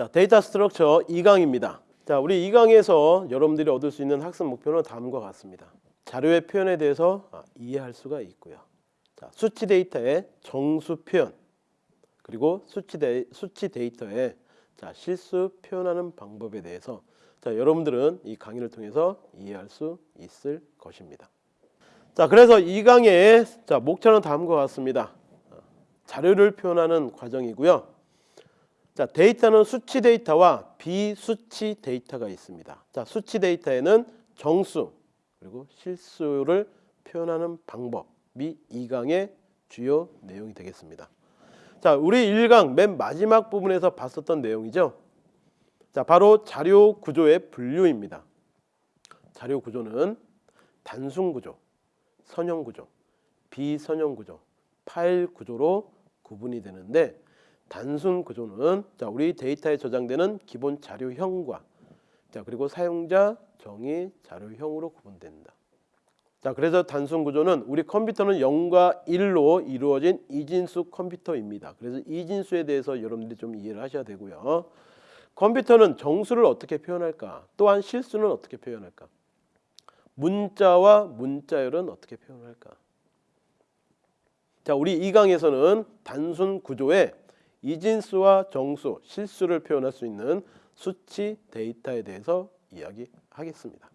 자, data structure 2강입니다. 자, 우리 2강에서 여러분들이 얻을 수 있는 학습 목표는 다음과 같습니다. 자료의 표현에 대해서 아, 이해할 수가 있고요. 자, 수치 데이터의 정수 표현 그리고 수치, 데, 수치 데이터의 자, 실수 표현하는 방법에 대해서 자, 여러분들은 이 강의를 통해서 이해할 수 있을 것입니다. 자, 그래서 이 강의 자, 목차는 다음과 같습니다. 어, 자료를 표현하는 과정이고요. 자, 데이터는 수치 데이터와 비수치 데이터가 있습니다. 자, 수치 데이터에는 정수 그리고 실수를 표현하는 방법이 이 강의 주요 내용이 되겠습니다. 자, 우리 1강 맨 마지막 부분에서 봤었던 내용이죠. 자, 바로 자료 구조의 분류입니다. 자료 구조는 단순 구조, 선형 구조, 비선형 구조, 파일 구조로 구분이 되는데 단순 구조는 자, 우리 데이터에 저장되는 기본 자료형과 자, 그리고 사용자 정의 자료형으로 구분된다. 자, 그래서 단순 구조는 우리 컴퓨터는 0과 1로 이루어진 이진수 컴퓨터입니다. 그래서 이진수에 대해서 여러분들이 좀 이해를 하셔야 되고요. 컴퓨터는 정수를 어떻게 표현할까? 또한 실수는 어떻게 표현할까? 문자와 문자열은 어떻게 표현할까? 자, 우리 이 강에서는 단순 구조에 이진수와 정수, 실수를 표현할 수 있는 수치 데이터에 대해서 이야기하겠습니다.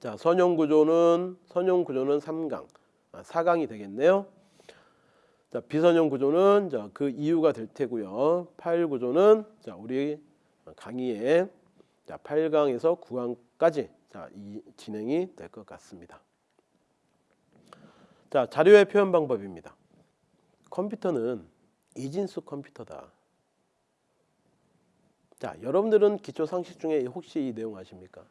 자, 선형 구조는 선형 구조는 3강, 아, 4강이 되겠네요. 자, 비선형 구조는 자, 그 이유가 될 테고요. 파일 구조는 자, 우리 강의에 자, 8강에서 9강까지 자, 이 진행이 될 것 같습니다. 자, 자료의 표현 방법입니다. 컴퓨터는 이진수 컴퓨터다. 자, 여러분들은 기초 상식 중에 혹시 이 내용 아십니까?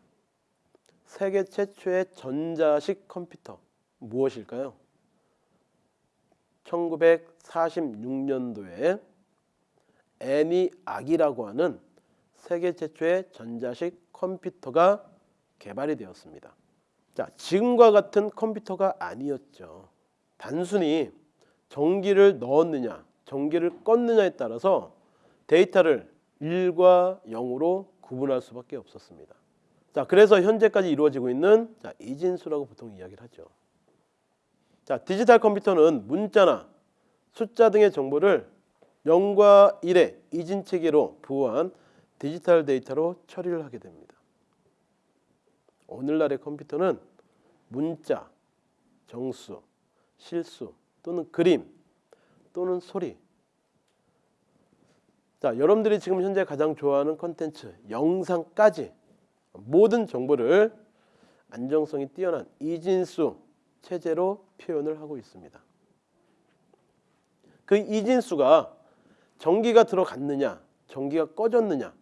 세계 최초의 전자식 컴퓨터 무엇일까요? 1946년도에 애니 악이라고 하는 세계 최초의 전자식 컴퓨터가 개발이 되었습니다. 자, 지금과 같은 컴퓨터가 아니었죠. 단순히 전기를 넣었느냐, 전기를 껐느냐에 따라서 데이터를 1과 0으로 구분할 수밖에 없었습니다. 자, 그래서 현재까지 이루어지고 있는 자, 이진수라고 보통 이야기를 하죠. 자, 디지털 컴퓨터는 문자나 숫자 등의 정보를 0과 1의 이진 체계로 부호한 디지털 데이터로 처리를 하게 됩니다. 오늘날의 컴퓨터는 문자, 정수, 실수 또는 그림 또는 소리 자, 여러분들이 지금 현재 가장 좋아하는 컨텐츠, 영상까지 모든 정보를 안정성이 뛰어난 이진수 체제로 표현을 하고 있습니다. 그 이진수가 전기가 들어갔느냐, 전기가 꺼졌느냐,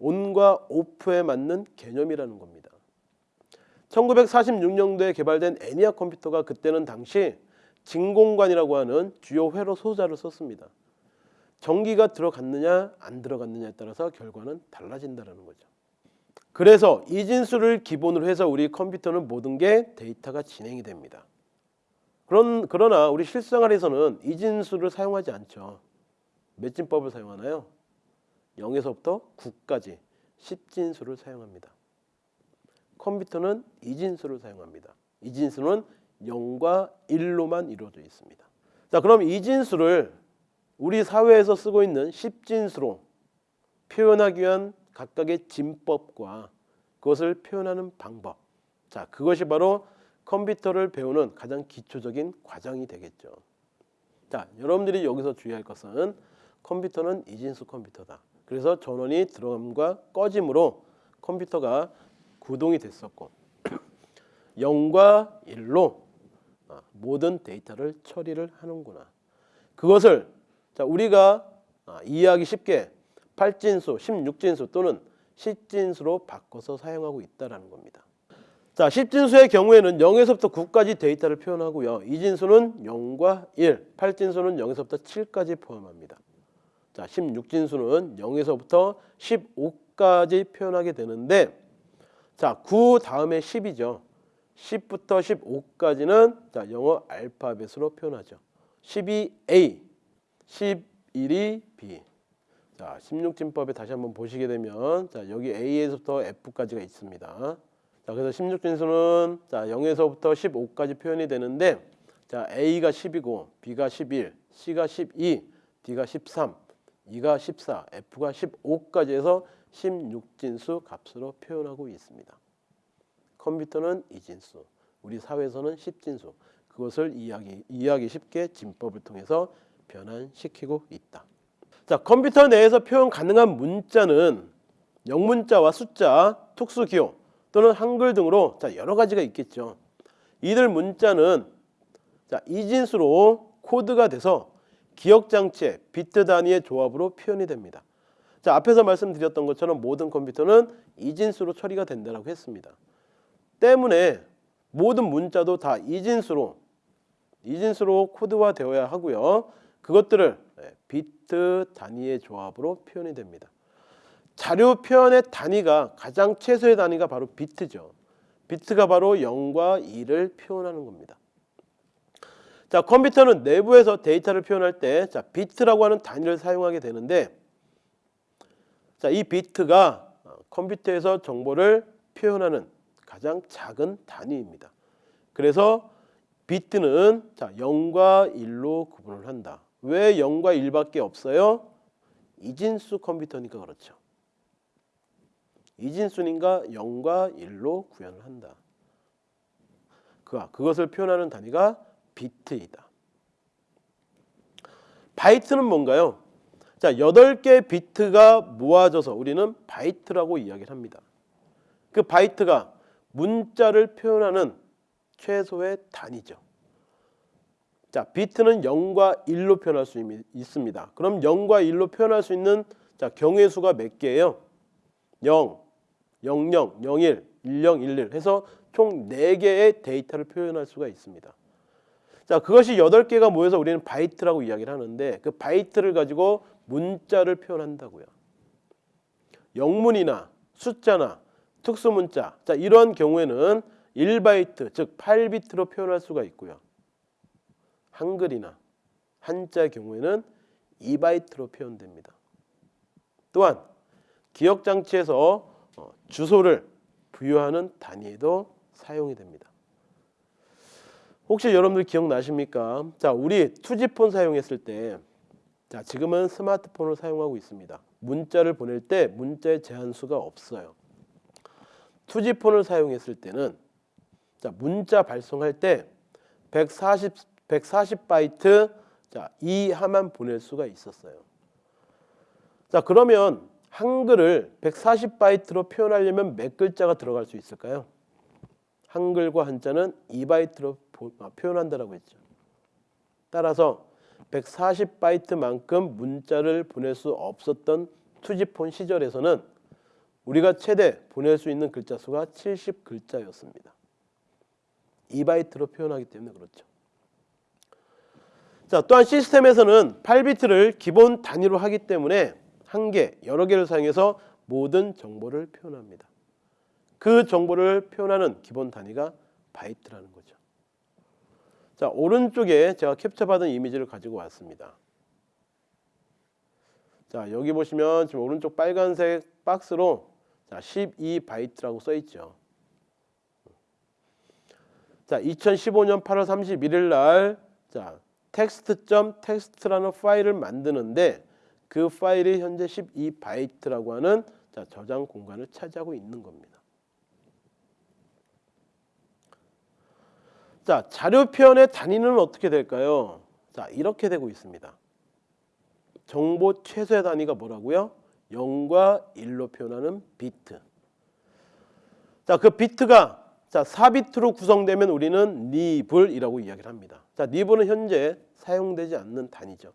온과 오프에 맞는 개념이라는 겁니다. 1946년도에 개발된 애니악 컴퓨터가 그때는 당시 진공관이라고 하는 주요 회로 소자를 썼습니다. 전기가 들어갔느냐 안 들어갔느냐에 따라서 결과는 달라진다는 거죠. 그래서 이 진수를 기본으로 해서 우리 컴퓨터는 모든 게 데이터가 진행이 됩니다. 그런, 그러나 우리 실생활에서는 이 진수를 사용하지 않죠. 몇 진법을 사용하나요? 0에서부터 9까지 10진수를 사용합니다. 컴퓨터는 이진수를 사용합니다. 이진수는 0과 1로만 이루어져 있습니다. 자, 그럼 이 진수를 우리 사회에서 쓰고 있는 10진수로 표현하기 위한 각각의 진법과 그것을 표현하는 방법. 자, 그것이 바로 컴퓨터를 배우는 가장 기초적인 과정이 되겠죠. 자, 여러분들이 여기서 주의할 것은 컴퓨터는 이진수 컴퓨터다. 그래서 전원이 들어감과 꺼짐으로 컴퓨터가 구동이 됐었고 0과 1로 아, 모든 데이터를 처리를 하는구나. 그것을 자, 우리가 아, 이해하기 쉽게 8진수, 16진수 또는 10진수로 바꿔서 사용하고 있다는 겁니다. 자, 10진수의 경우에는 0에서부터 9까지 데이터를 표현하고요. 2진수는 0과 1, 8진수는 0에서부터 7까지 포함합니다. 자, 16진수는 0에서부터 15까지 표현하게 되는데 자, 9 다음에 10이죠. 10부터 15까지는 자, 영어 알파벳으로 표현하죠. 12A, 11이 B. 자, 16진법에 다시 한번 보시게 되면 자, 여기 A에서부터 F까지가 있습니다. 자, 그래서 16진수는 자, 0에서부터 15까지 표현이 되는데 자, A가 10이고 B가 11, C가 12, D가 13, E가 14, F가 15까지 해서 16진수 값으로 표현하고 있습니다. 컴퓨터는 이진수, 우리 사회에서는 10진수. 그것을 이해하기, 이해하기 쉽게 진법을 통해서 변환시키고 있다. 자, 컴퓨터 내에서 표현 가능한 문자는 영문자와 숫자, 특수기호 또는 한글 등으로 자, 여러 가지가 있겠죠. 이들 문자는 자, 이진수로 코드가 돼서 기억 장치의 비트 단위의 조합으로 표현이 됩니다. 자, 앞에서 말씀드렸던 것처럼 모든 컴퓨터는 이진수로 처리가 된다고 했습니다. 때문에 모든 문자도 다 이진수로 이진수로 코드화 되어야 하고요. 그것들을 네, 비트 단위의 조합으로 표현이 됩니다. 자료 표현의 단위가 가장 최소의 단위가 바로 비트죠. 비트가 바로 0과 1을 표현하는 겁니다. 자, 컴퓨터는 내부에서 데이터를 표현할 때 자, 비트라고 하는 단위를 사용하게 되는데 자, 이 비트가 어, 컴퓨터에서 정보를 표현하는 가장 작은 단위입니다. 그래서 비트는 자, 0과 1로 구분을 한다. 왜 0과 1밖에 없어요? 이진수 컴퓨터니까 그렇죠. 이진수니까 0과 1로 구현을 한다. 그 그것을 표현하는 단위가 비트이다. 바이트는 뭔가요? 자, 8개 비트가 모아져서 우리는 바이트라고 이야기를 합니다. 그 바이트가 문자를 표현하는 최소의 단위죠. 자, 비트는 0과 1로 표현할 수 있습니다. 그럼 0과 1로 표현할 수 있는 자, 경우의 수가 몇 개예요? 0, 00, 01, 10, 11 해서 총 4개의 데이터를 표현할 수가 있습니다. 자, 그것이 8개가 모여서 우리는 바이트라고 이야기를 하는데 그 바이트를 가지고 문자를 표현한다고요. 영문이나 숫자나 특수문자. 자, 이러한 경우에는 1바이트, 즉 8비트로 표현할 수가 있고요. 한글이나 한자 경우에는 2바이트로 표현됩니다. 또한 기억 장치에서 어, 주소를 부여하는 단위에도 사용이 됩니다. 혹시 여러분들 기억나십니까? 자, 우리 투지폰 사용했을 때 자, 지금은 스마트폰을 사용하고 있습니다. 문자를 보낼 때 문자의 제한수가 없어요. 투지폰을 사용했을 때는 자, 문자 발송할 때 140, 140바이트 자, 이하만 보낼 수가 있었어요. 자, 그러면 한글을 140바이트로 표현하려면 몇 글자가 들어갈 수 있을까요? 한글과 한자는 2바이트로 아, 표현한다라고 했죠. 따라서 140바이트만큼 문자를 보낼 수 없었던 투지폰 시절에서는 우리가 최대 보낼 수 있는 글자 수가 70글자였습니다. 2바이트로 표현하기 때문에 그렇죠. 자, 또한 시스템에서는 8비트를 기본 단위로 하기 때문에 한 개, 여러 개를 사용해서 모든 정보를 표현합니다. 그 정보를 표현하는 기본 단위가 바이트라는 거죠. 자, 오른쪽에 제가 캡처받은 이미지를 가지고 왔습니다. 자, 여기 보시면 지금 오른쪽 빨간색 박스로 자, 12바이트라고 써 있죠. 자, 2015년 8월 31일 날 자, text.txt라는 파일을 만드는데 그 파일이 현재 12바이트라고 하는 자, 저장 공간을 차지하고 있는 겁니다. 자, 자료 표현의 단위는 어떻게 될까요? 자, 이렇게 되고 있습니다. 정보 최소의 단위가 뭐라고요? 0과 1로 표현하는 비트. 자, 그 비트가 자, 4비트로 구성되면 우리는 니블이라고 이야기를 합니다. 자, 니블은 현재 사용되지 않는 단위죠.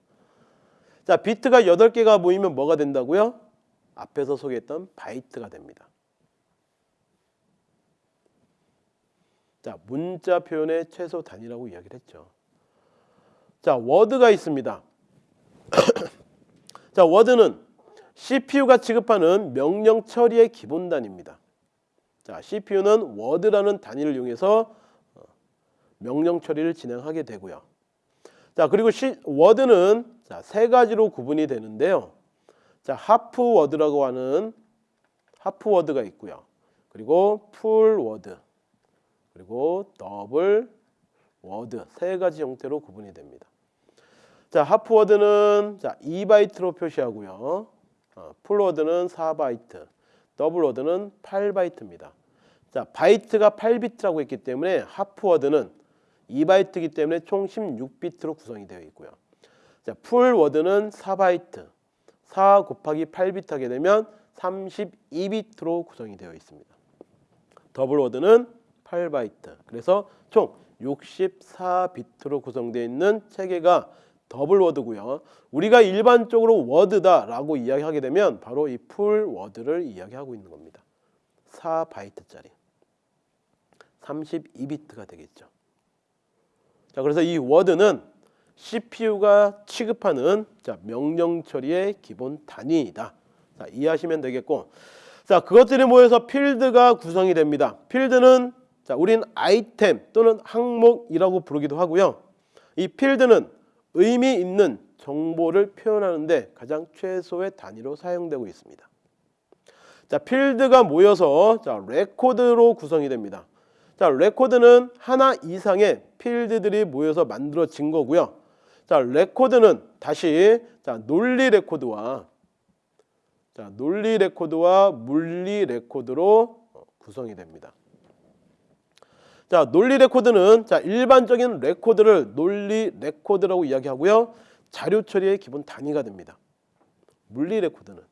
자, 비트가 8개가 모이면 뭐가 된다고요? 앞에서 소개했던 바이트가 됩니다. 자, 문자 표현의 최소 단위라고 이야기를 했죠. 자, 워드가 있습니다. 자, 워드는 CPU가 취급하는 명령 처리의 기본 단위입니다. 자, CPU는 워드라는 단위를 이용해서 어, 명령 처리를 진행하게 되고요. 자, 그리고 시, 워드는 자, 세 가지로 구분이 되는데요. 자, half word라고 하는 half word가 있고요. 그리고 full word, 그리고 double word 세 가지 형태로 구분이 됩니다. 자, half word는 자, 2바이트로 표시하고요. 어, full word는 4바이트, double word는 8바이트입니다. 자, 바이트가 8비트라고 했기 때문에 half word는 2바이트이기 때문에 총 16비트로 구성이 되어 있고요. 자, full word는 4바이트. 4 곱하기 8비트 하게 되면 32비트로 구성이 되어 있습니다. double word는 8바이트. 그래서 총 64비트로 구성되어 있는 체계가 double word고요. 우리가 일반적으로 워드다라고 이야기하게 되면 바로 이 full word를 이야기하고 있는 겁니다. 4바이트짜리. 32비트가 되겠죠. 자, 그래서 이 워드는 CPU가 취급하는 자, 명령 처리의 기본 단위이다. 자, 이해하시면 되겠고. 자, 그것들이 모여서 필드가 구성이 됩니다. 필드는 자, 우린 아이템 또는 항목이라고 부르기도 하고요. 이 필드는 의미 있는 정보를 표현하는데 가장 최소의 단위로 사용되고 있습니다. 자, 필드가 모여서 자, 레코드로 구성이 됩니다. 자, 레코드는 하나 이상의 필드들이 모여서 만들어진 거고요. 자, 레코드는 다시 자, 논리 레코드와 자, 논리 레코드와 물리 레코드로 어, 구성이 됩니다. 자, 논리 레코드는 자, 일반적인 레코드를 논리 레코드라고 이야기하고요. 자료 처리의 기본 단위가 됩니다. 물리 레코드는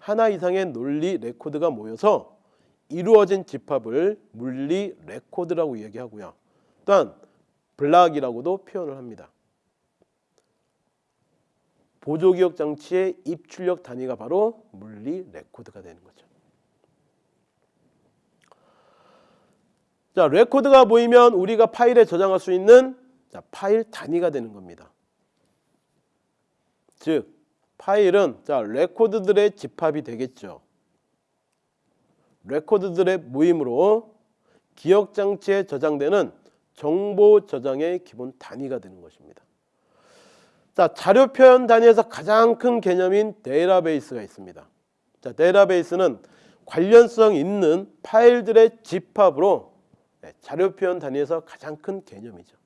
하나 이상의 논리 레코드가 모여서 이루어진 집합을 물리 레코드라고 이야기하고요. 또한 block이라고도 표현을 합니다. 보조기억 장치의 입출력 단위가 바로 물리 레코드가 되는 거죠. 자, 레코드가 모이면 우리가 파일에 저장할 수 있는 자, 파일 단위가 되는 겁니다. 즉, 파일은 자, 레코드들의 집합이 되겠죠. 레코드들의 모임으로 기억 장치에 저장되는 정보 저장의 기본 단위가 되는 것입니다. 자, 자료 표현 단위에서 가장 큰 개념인 데이터베이스가 있습니다. 자, 데이터베이스는 관련성 있는 파일들의 집합으로 네, 자료 표현 단위에서 가장 큰 개념이죠.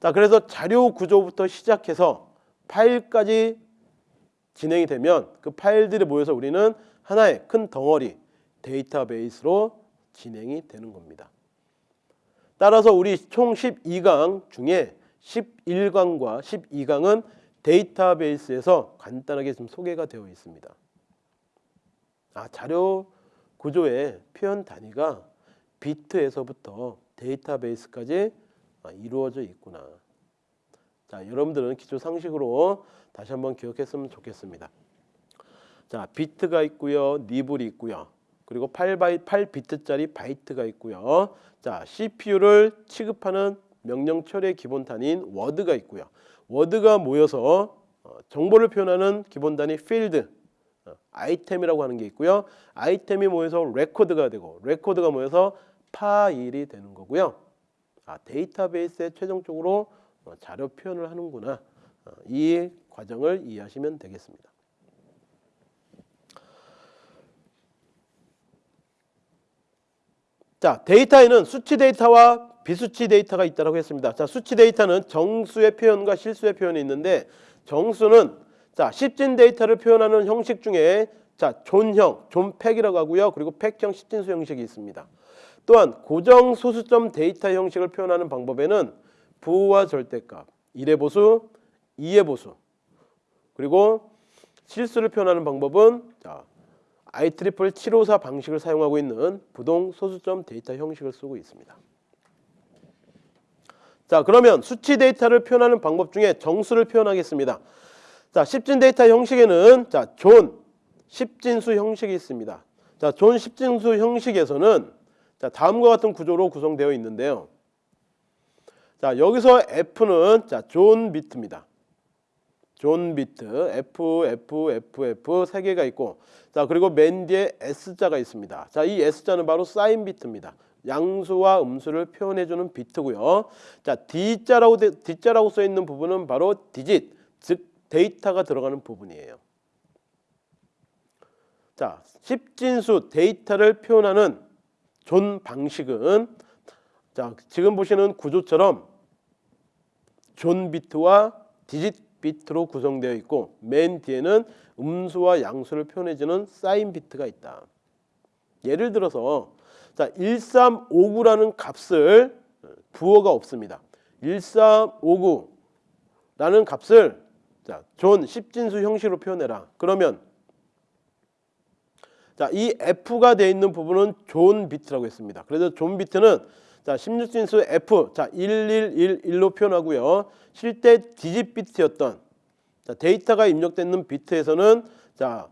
자, 그래서 자료 구조부터 시작해서 파일까지 진행이 되면 그 파일들이 모여서 우리는 하나의 큰 덩어리 데이터베이스로 진행이 되는 겁니다. 따라서 우리 총 12강 중에 11강과 12강은 데이터베이스에서 간단하게 좀 소개가 되어 있습니다. 아, 자료 구조의 표현 단위가 비트에서부터 데이터베이스까지 아, 이루어져 있구나. 자, 여러분들은 기초 상식으로 다시 한번 기억했으면 좋겠습니다. 자, 비트가 있고요. nibble이 있고요. 그리고 8바이 8비트짜리 바이트가 있고요. 자, CPU를 취급하는 명령 처리의 기본 단위인 워드가 있고요. 워드가 모여서 어, 정보를 표현하는 기본 단위 필드 어, 아이템이라고 하는 게 있고요. 아이템이 모여서 레코드가 되고 레코드가 모여서 파일이 되는 거고요. 아, 데이터베이스에 최종적으로 어, 자료 표현을 하는구나. 어, 이 과정을 이해하시면 되겠습니다. 자, 데이터에는 수치 데이터와 비수치 데이터가 있다고 했습니다. 자, 수치 데이터는 정수의 표현과 실수의 표현이 있는데 정수는 자, 십진 데이터를 표현하는 형식 중에 자, zone형, unpack이라고 하고요. 그리고 pack형 십진수 형식이 있습니다. 또한 고정 소수점 데이터 형식을 표현하는 방법에는 부호와 절대값, 1의 보수, 2의 보수 그리고 실수를 표현하는 방법은 자, IEEE 754 방식을 사용하고 있는 부동 소수점 데이터 형식을 쓰고 있습니다. 자 그러면 수치 데이터를 표현하는 방법 중에 정수를 표현하겠습니다. 자 십진 데이터 형식에는 자존 십진수 형식이 있습니다. 자존 십진수 형식에서는 자 다음과 같은 구조로 구성되어 있는데요. 자 여기서 F는 자 zone bit입니다. zone bit F F F F 세 개가 있고 자 그리고 맨 뒤에 S자가 있습니다. 자 이 S자는 바로 sign bit입니다. 양수와 음수를 표현해 주는 비트고요. 자 D자라고 D자라고 써 있는 부분은 바로 디짓 즉 데이터가 들어가는 부분이에요. 자, 10진수 데이터를 표현하는 존 방식은 자, 지금 보시는 구조처럼 존 비트와 digit 비트로 구성되어 있고 맨 뒤에는 음수와 양수를 표현해주는 사인 비트가 있다. 예를 들어서 자 1359라는 값을 부호가 없습니다. 1359라는 값을 자, 존 10진수 형식으로 표현해라. 그러면 자, 이 F가 되어 있는 부분은 존 비트라고 했습니다. 그래서 존 비트는 자, 16진수 F 자, 1111로 표현하고요. 실제 디짓 비트였던 자, 데이터가 입력되는 비트에서는 자,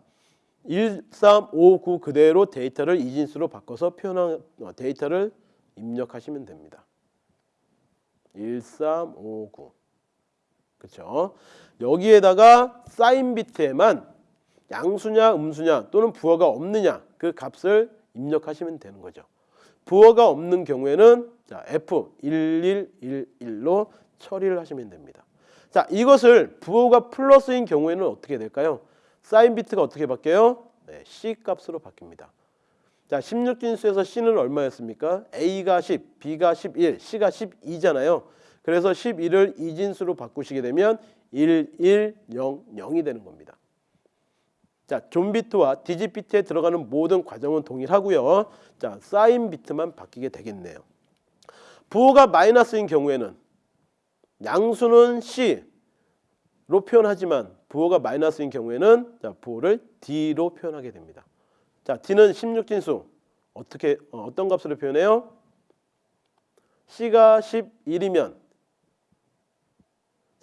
1359 그대로 데이터를 이진수로 바꿔서 표현한 어, 데이터를 입력하시면 됩니다. 1359 그렇죠? 여기에다가 사인 비트에만 양수냐 음수냐 또는 부호가 없느냐 그 값을 입력하시면 되는 거죠. 부호가 없는 경우에는 자, F1111로 처리를 하시면 됩니다. 자, 이것을 부호가 플러스인 경우에는 어떻게 될까요? 사인 비트가 어떻게 바뀌어요? 네, C 값으로 바뀝니다. 자, 16진수에서 C는 얼마였습니까? A가 10, B가 11, C가 12잖아요. 그래서 11을 이진수로 바꾸시게 되면 1, 1, 0, 0이 되는 겁니다. 자, 존 비트와 digit 비트에 들어가는 모든 과정은 동일하고요. 자, 사인 비트만 바뀌게 되겠네요. 부호가 마이너스인 경우에는 양수는 C로 표현하지만 부호가 마이너스인 경우에는 자, 부호를 D로 표현하게 됩니다. 자, D는 16진수 어떻게 어, 어떤 값으로 표현해요? C가 11이면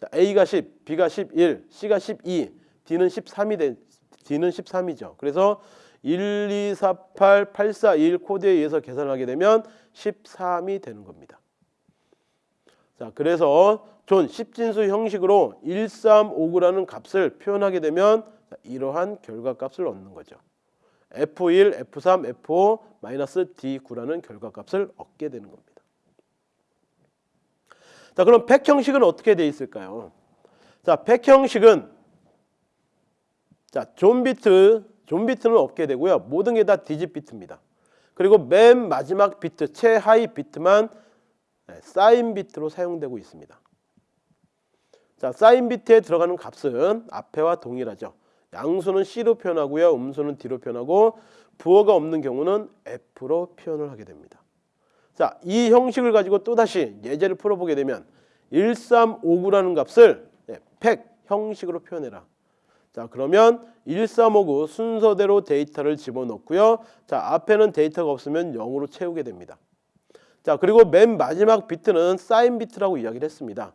자, A가 10, B가 11, C가 12, D는 13이 되, D는 13이죠. 그래서 1, 2, 4, 8, 8, 4, 1 코드에 의해서 계산하게 되면 13이 되는 겁니다. 자, 그래서 존 10진수 형식으로 1359라는 값을 표현하게 되면 이러한 결과값을 얻는 거죠. F1, F3, F5, D9라는 결과값을 얻게 되는 겁니다. 자, 그럼 팩 형식은 어떻게 돼 있을까요? 자, 팩 형식은 자, 존 비트, 존 비트는 없게 되고요. 모든 게 다 디짓 비트입니다. 그리고 맨 마지막 비트, 최하위 비트만 네, 사인 비트로 사용되고 있습니다. 자, 사인 비트에 들어가는 값은 앞에와 동일하죠. 양수는 C로 표현하고요. 음수는 D로 표현하고 부호가 없는 경우는 F로 표현을 하게 됩니다. 자, 이 형식을 가지고 또다시 예제를 풀어보게 되면 1359라는 값을 네, 팩 형식으로 표현해라. 자, 그러면 1359 순서대로 데이터를 집어넣고요. 자, 앞에는 데이터가 없으면 0으로 채우게 됩니다. 자, 그리고 맨 마지막 비트는 사인 비트라고 이야기를 했습니다.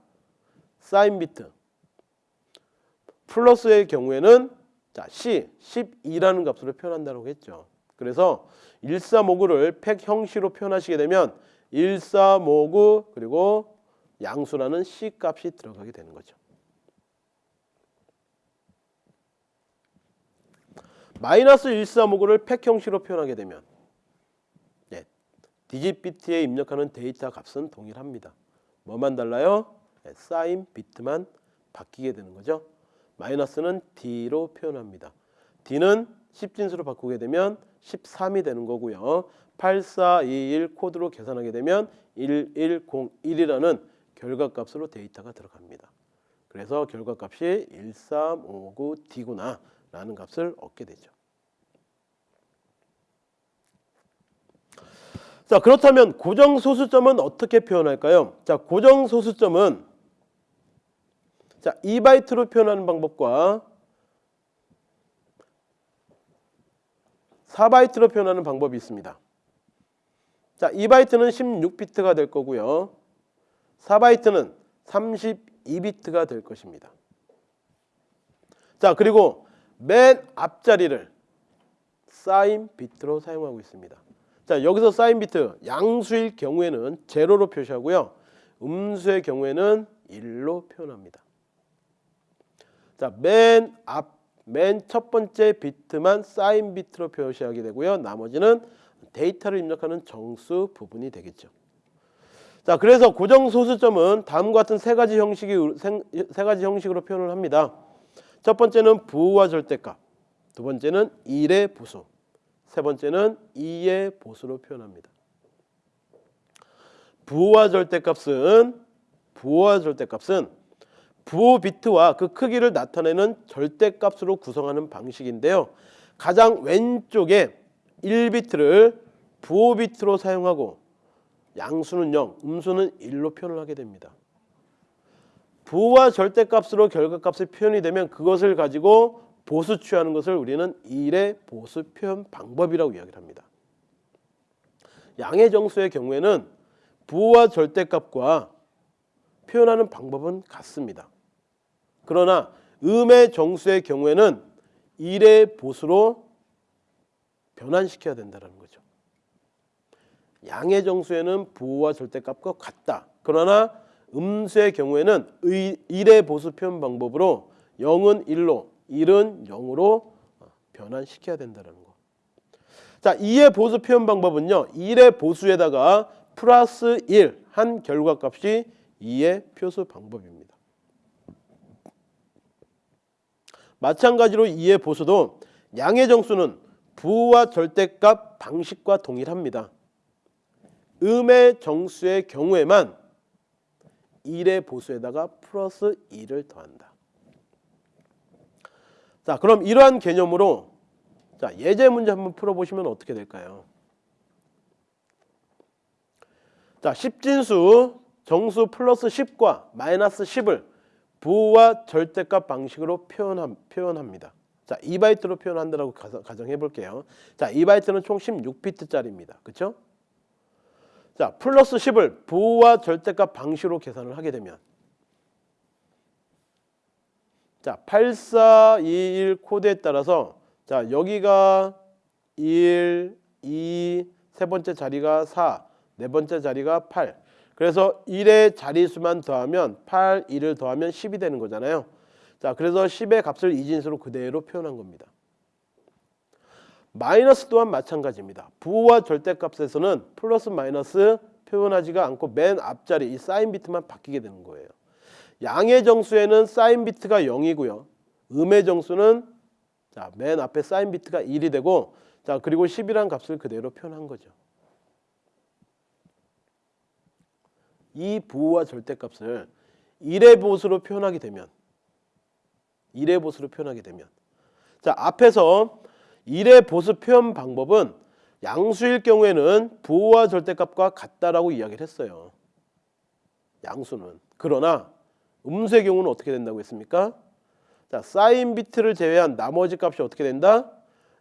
사인 비트. 플러스의 경우에는 자, C, 12라는 값으로 표현한다고 했죠. 그래서 1359를 팩 형식으로 표현하시게 되면 1359 그리고 양수라는 C 값이 들어가게 되는 거죠. 마이너스 1359를 팩 형식으로 표현하게 되면 네, 디짓 비트에 입력하는 데이터 값은 동일합니다. 뭐만 달라요? 네, 사인 비트만 바뀌게 되는 거죠. 마이너스는 D로 표현합니다. D는 10진수로 바꾸게 되면 13이 되는 거고요. 8421 코드로 계산하게 되면 1101이라는 결과값으로 데이터가 들어갑니다. 그래서 결과값이 1359D구나 라는 값을 얻게 되죠. 자 그렇다면 고정소수점은 어떻게 표현할까요? 자 고정소수점은 자 2바이트로 표현하는 방법과 4바이트로 표현하는 방법이 있습니다. 자 2바이트는 16비트가 될 거고요. 4바이트는 32비트가 될 것입니다. 자 그리고 맨 앞자리를 사인 비트로 사용하고 있습니다. 자 여기서 사인 비트 양수일 경우에는 제로로 표시하고요. 음수의 경우에는 1로 표현합니다. 자맨 앞 맨 첫 번째 비트만 사인 비트로 표시하게 되고요. 나머지는 데이터를 입력하는 정수 부분이 되겠죠. 자 그래서 고정 소수점은 다음과 같은 세 가지 형식이 세 가지 형식으로 표현을 합니다. 첫 번째는 부호와 절대값. 두 번째는 1의 보수, 세 번째는 2의 보수로 표현합니다. 부호와 절대값은 부호와 절대값은 부호 비트와 그 크기를 나타내는 절대값으로 구성하는 방식인데요. 가장 왼쪽에 1비트를 부호 비트로 사용하고 양수는 0, 음수는 1로 표현을 하게 됩니다. 부호와 절대값으로 결과값이 표현이 되면 그것을 가지고 보수 취하는 것을 우리는 1의 보수 표현 방법이라고 이야기를 합니다. 양의 정수의 경우에는 부호와 절대값과 표현하는 방법은 같습니다. 그러나 음의 정수의 경우에는 1의 보수로 변환시켜야 된다는 거죠. 양의 정수에는 부호와 절대값과 같다. 그러나 음수의 경우에는 1의 보수 표현 방법으로 0은 1로 1은 0으로 변환시켜야 된다는 거. 자, 2의 보수 표현 방법은요. 1의 보수에다가 플러스 1 한 결과값이 2의 표수 방법입니다. 마찬가지로 2의 보수도 양의 정수는 부호와 절대값 방식과 동일합니다. 음의 정수의 경우에만 1의 보수에다가 플러스 2를 더한다. 자, 그럼 이러한 개념으로 자, 예제 문제 한번 풀어보시면 어떻게 될까요? 자, 10진수 정수 플러스 10과 마이너스 10을 부호와 절대값 방식으로 표현함, 표현합니다. 자, 2바이트로 표현한다고 가정해 볼게요. 자, 2바이트는 총 16비트짜리입니다. 그렇죠? 자, 플러스 10을 부호와 절대값 방식으로 계산을 하게 되면 자, 8421 코드에 따라서 자, 여기가 1, 2, 세 번째 자리가 4, 네 번째 자리가 8. 그래서 1의 자리수만 더하면 8, 1을 더하면 10이 되는 거잖아요. 자, 그래서 10의 값을 이진수로 그대로 표현한 겁니다. 마이너스 또한 마찬가지입니다. 부호와 절대값에서는 플러스 마이너스 표현하지가 않고 맨 앞자리 이 사인 비트만 바뀌게 되는 거예요. 양의 정수에는 사인 비트가 0이고요. 음의 정수는 자, 맨 앞에 사인 비트가 1이 되고 자, 그리고 10이라는 값을 그대로 표현한 거죠. 이 부호와 절대값을 1의 보수로 표현하게 되면 1의 보수로 표현하게 되면 자, 앞에서 1의 보수 표현 방법은 양수일 경우에는 부호와 절대값과 같다라고 이야기를 했어요. 양수는. 그러나 음수의 경우는 어떻게 된다고 했습니까? 자, 사인 비트를 제외한 나머지 값이 어떻게 된다?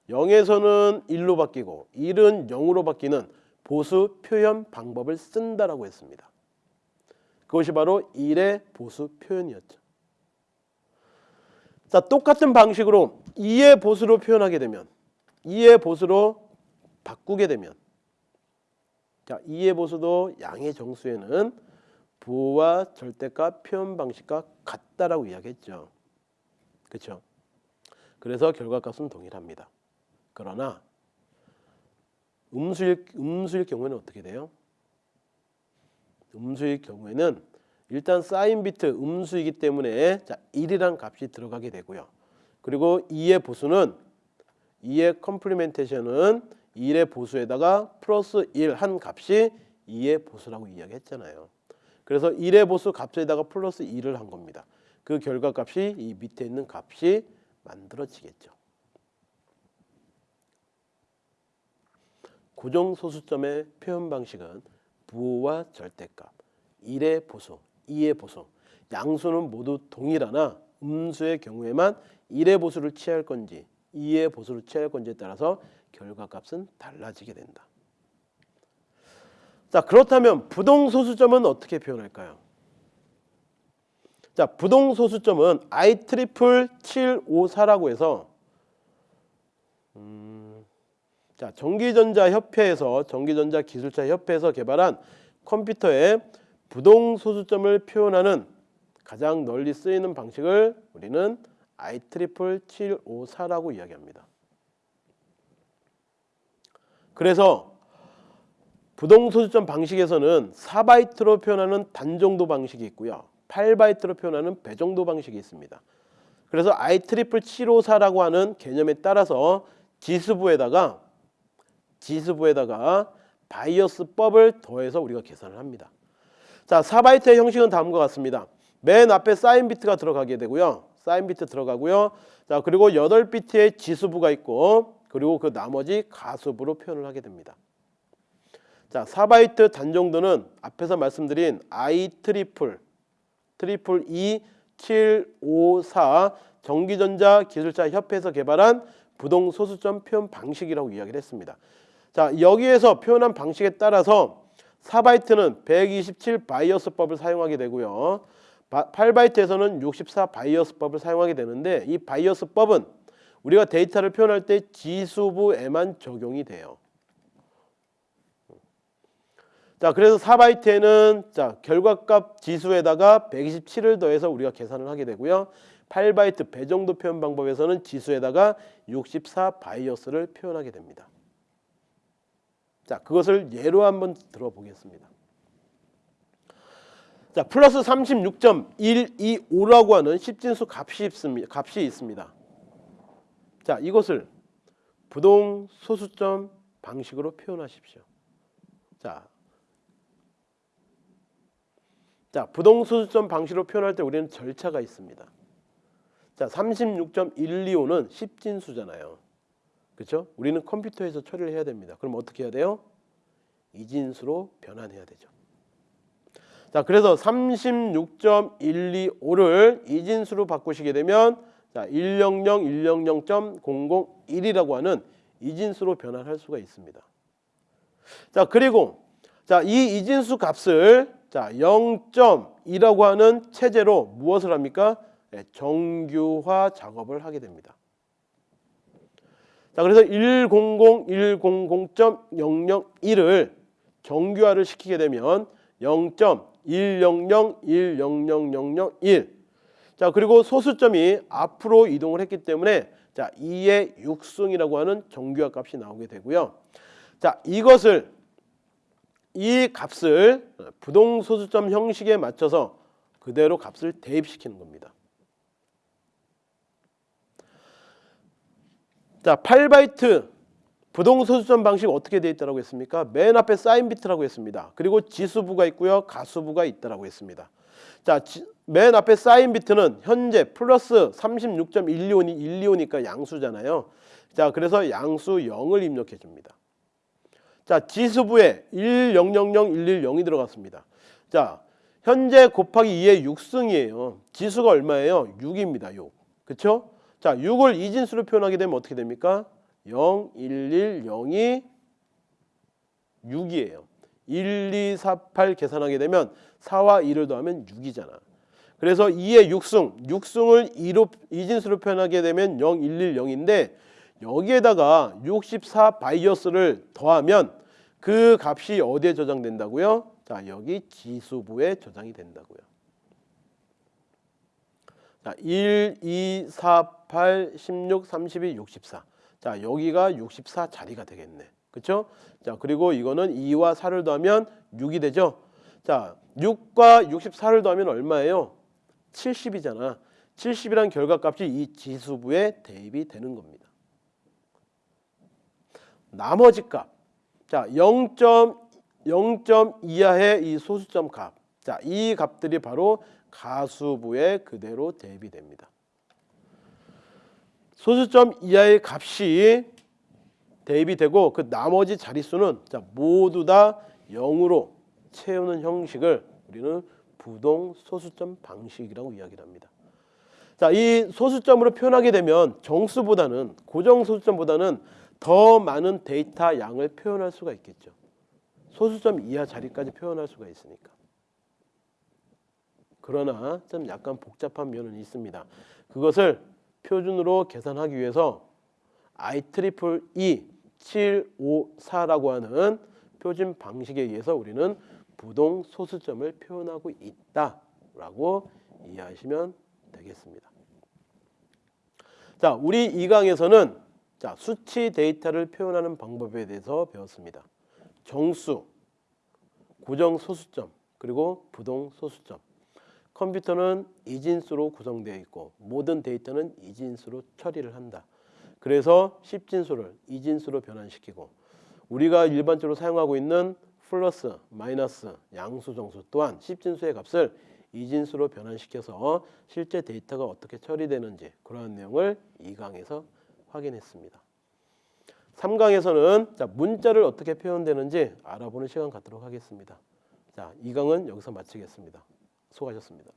0에서는 1로 바뀌고 1은 0으로 바뀌는 보수 표현 방법을 쓴다라고 했습니다. 그것이 바로 1의 보수 표현이었죠. 자, 똑같은 방식으로 2의 보수로 표현하게 되면 2의 보수로 바꾸게 되면 자, 2의 보수도 양의 정수에는 부호와 절대값 표현 방식과 같다라고 이야기했죠. 그렇죠? 그래서 결과값은 동일합니다. 그러나 음수일 음수일 경우에는 어떻게 돼요? 음수일 경우에는 일단 사인 비트 음수이기 때문에 자 1이란 값이 들어가게 되고요. 그리고 2의 보수는 2의 컴플리멘테이션은 1의 보수에다가 플러스 1 한 값이 2의 보수라고 이야기했잖아요. 그래서 1의 보수 값에다가 플러스 2를 한 겁니다. 그 결과값이 이 밑에 있는 값이 만들어지겠죠. 고정소수점의 표현 방식은 부호와 절대값, 1의 보수, 2의 보수, 양수는 모두 동일하나 음수의 경우에만 1의 보수를 취할 건지 2의 보수를 취할 건지에 따라서 결과값은 달라지게 된다. 자 그렇다면 부동소수점은 어떻게 표현할까요? 자 부동소수점은 I triple E 754라고 해서 음, 자 전기전자협회에서 전기전자기술자협회에서 개발한 컴퓨터의 부동소수점을 표현하는 가장 널리 쓰이는 방식을 우리는 I triple E 754라고 이야기합니다. 그래서 부동소수점 방식에서는 4바이트로 표현하는 단정도 방식이 있고요. 8바이트로 표현하는 배정도 방식이 있습니다. 그래서 IEEE754라고 하는 개념에 따라서 지수부에다가 지수부에다가 바이어스법을 더해서 우리가 계산을 합니다. 자, 4바이트의 형식은 다음과 같습니다. 맨 앞에 사인 비트가 들어가게 되고요. 사인 비트 들어가고요. 자, 그리고 8비트의 지수부가 있고 그리고 그 나머지 가수부로 표현을 하게 됩니다. 자, 4바이트 단정도는 앞에서 말씀드린 I triple triple E 754 전기전자 기술자 협회에서 개발한 부동 소수점 표현 방식이라고 이야기를 했습니다. 자, 여기에서 표현한 방식에 따라서 4바이트는 127 바이어스법을 사용하게 되고요. 8바이트에서는 64 바이어스법을 사용하게 되는데 이 바이어스법은 우리가 데이터를 표현할 때 지수부에만 적용이 돼요. 자, 그래서 4바이트에는 자, 결과값 지수에다가 127을 더해서 우리가 계산을 하게 되고요. 8바이트 배정도 표현 방법에서는 지수에다가 64 바이어스를 표현하게 됩니다. 자, 그것을 예로 한번 들어보겠습니다. 자, 플러스 36.125라고 하는 십진수 값이 있습니다. 값이 있습니다. 자, 이것을 부동 소수점 방식으로 표현하십시오. 자, 자, 부동 소수점 방식으로 표현할 때 우리는 절차가 있습니다. 자, 36.125는 십진수잖아요. 그렇죠? 우리는 컴퓨터에서 처리를 해야 됩니다. 그럼 어떻게 해야 돼요? 이진수로 변환해야 되죠. 자, 그래서 36.125를 이진수로 바꾸시게 되면 자, 100 100.001이라고 하는 이진수로 변환할 수가 있습니다. 자, 그리고 자, 이 이진수 값을 자, 0.2라고 하는 체제로 무엇을 합니까? 네, 정규화 작업을 하게 됩니다. 자, 그래서 100 100.001을 정규화를 시키게 되면 0.100-1000001 자, 그리고 소수점이 앞으로 이동을 했기 때문에 자, 2의 6승이라고 하는 정규화 값이 나오게 되고요. 자, 이것을 이 값을 부동 소수점 형식에 맞춰서 그대로 값을 대입시키는 겁니다. 자, 8바이트 부동 소수점 방식 어떻게 되어 있다고 했습니까? 맨 앞에 사인 비트라고 했습니다. 그리고 지수부가 있고요. 가수부가 있다고 했습니다. 자, 지, 맨 앞에 사인 비트는 현재 플러스 36.125니 125니까 양수잖아요. 자, 그래서 양수 0을 입력해 줍니다. 자, 지수부에 1 0 0 0 1 1 0이 들어갔습니다. 자, 현재 곱하기 2의 6승이에요. 지수가 얼마예요? 6입니다. 6. 그렇죠? 자, 6을 이진수로 표현하게 되면 어떻게 됩니까? 0, 1, 1, 0이 6이에요. 1, 2, 4, 8 계산하게 되면 4와 2를 더하면 6이잖아. 그래서 2의 6승, 6승을 2로 이진수로 표현하게 되면 0, 1, 1, 0인데 여기에다가 64 바이어스를 더하면 그 값이 어디에 저장된다고요? 자, 여기 지수부에 저장이 된다고요. 자, 1, 2, 4, 8, 16, 32, 64. 자, 여기가 64 자리가 되겠네. 그렇죠? 자, 그리고 이거는 2와 4를 더하면 6이 되죠. 자, 6과 64를 더하면 얼마예요? 70이잖아. 70이란 결과값이 이 지수부에 대입이 되는 겁니다. 나머지 값. 자, 0.0 이하의 이 소수점 값. 자, 이 값들이 바로 가수부에 그대로 대입이 됩니다. 소수점 이하의 값이 대입이 되고 그 나머지 자릿수는 자, 모두 다 0으로 채우는 형식을 우리는 부동 소수점 방식이라고 이야기를 합니다. 자, 이 소수점으로 표현하게 되면 정수보다는 고정 소수점보다는 더 많은 데이터 양을 표현할 수가 있겠죠. 소수점 이하 자리까지 표현할 수가 있으니까. 그러나 좀 약간 복잡한 면은 있습니다. 그것을 표준으로 계산하기 위해서 IEEE 754라고 하는 표준 방식에 의해서 우리는 부동 소수점을 표현하고 있다라고 이해하시면 되겠습니다. 자, 우리 이 강에서는 자, 수치 데이터를 표현하는 방법에 대해서 배웠습니다. 정수, 고정 소수점, 그리고 부동 소수점. 컴퓨터는 이진수로 구성되어 있고 모든 데이터는 이진수로 처리를 한다. 그래서 10진수를 이진수로 변환시키고 우리가 일반적으로 사용하고 있는 플러스, 마이너스, 양수, 정수 또한 10진수의 값을 이진수로 변환시켜서 실제 데이터가 어떻게 처리되는지 그러한 내용을 2강에서 확인했습니다. 3강에서는 자, 문자를 어떻게 표현되는지 알아보는 시간 갖도록 하겠습니다. 자, 2강은 여기서 마치겠습니다. 수고하셨습니다.